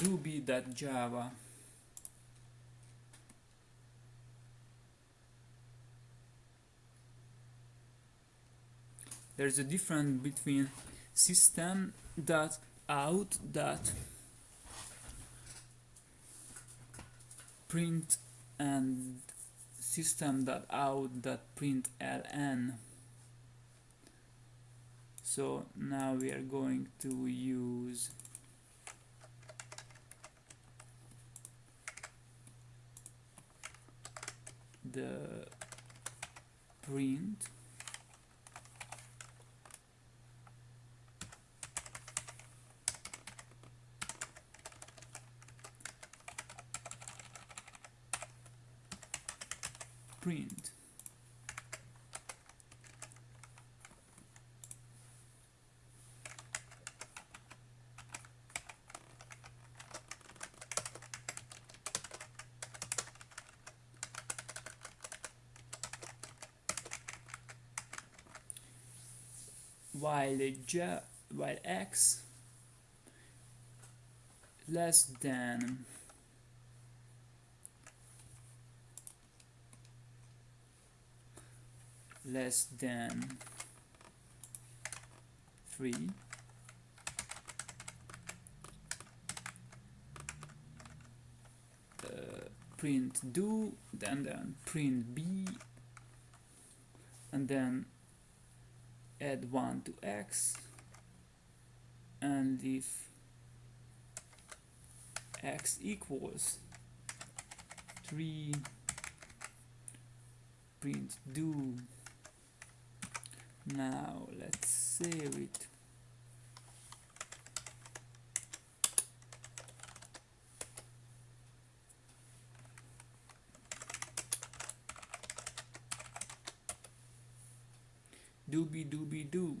doobie.java there's a difference between system dot out dot print and system dot out dot print ln. So now we are going to use the print. Print while j while x less than less than 3 uh, print do then then print b and then add 1 to x. And if x equals 3 print do now let's save it doobie doobie doo